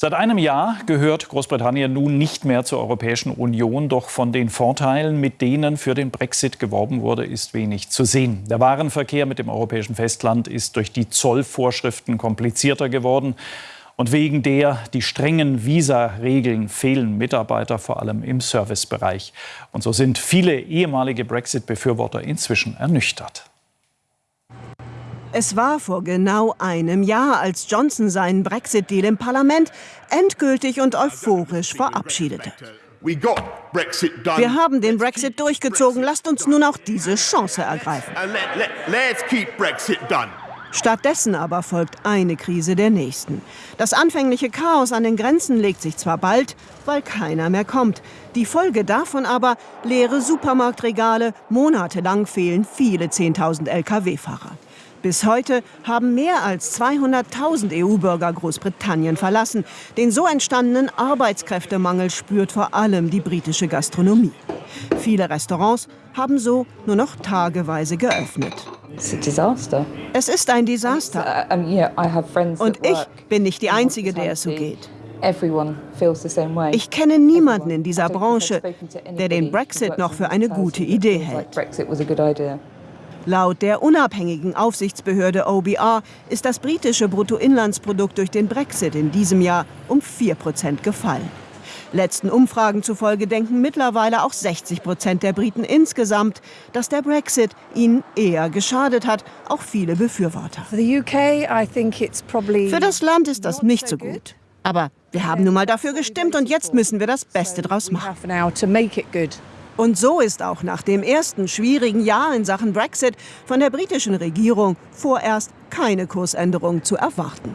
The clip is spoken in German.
Seit einem Jahr gehört Großbritannien nun nicht mehr zur Europäischen Union, doch von den Vorteilen, mit denen für den Brexit geworben wurde, ist wenig zu sehen. Der Warenverkehr mit dem europäischen Festland ist durch die Zollvorschriften komplizierter geworden. Und wegen der die strengen Visa-Regeln fehlen Mitarbeiter, vor allem im Servicebereich. Und so sind viele ehemalige Brexit-Befürworter inzwischen ernüchtert. Es war vor genau einem Jahr, als Johnson seinen Brexit-Deal im Parlament endgültig und euphorisch verabschiedete. Wir haben den Brexit durchgezogen. Lasst uns nun auch diese Chance ergreifen. Stattdessen aber folgt eine Krise der nächsten. Das anfängliche Chaos an den Grenzen legt sich zwar bald, weil keiner mehr kommt. Die Folge davon aber leere Supermarktregale, monatelang fehlen viele 10.000 Lkw-Fahrer. Bis heute haben mehr als 200.000 EU-Bürger Großbritannien verlassen. Den so entstandenen Arbeitskräftemangel spürt vor allem die britische Gastronomie. Viele Restaurants haben so nur noch tageweise geöffnet. Es ist ein Desaster. Und ich bin nicht die Einzige, der es so geht. Ich kenne niemanden in dieser Branche, der den Brexit noch für eine gute Idee hält. Laut der unabhängigen Aufsichtsbehörde OBR ist das britische Bruttoinlandsprodukt durch den Brexit in diesem Jahr um 4 Prozent gefallen. Letzten Umfragen zufolge denken mittlerweile auch 60 Prozent der Briten insgesamt, dass der Brexit ihnen eher geschadet hat, auch viele Befürworter. Für das Land ist das nicht so gut. Aber wir haben nun mal dafür gestimmt und jetzt müssen wir das Beste draus machen. Und so ist auch nach dem ersten schwierigen Jahr in Sachen Brexit von der britischen Regierung vorerst keine Kursänderung zu erwarten.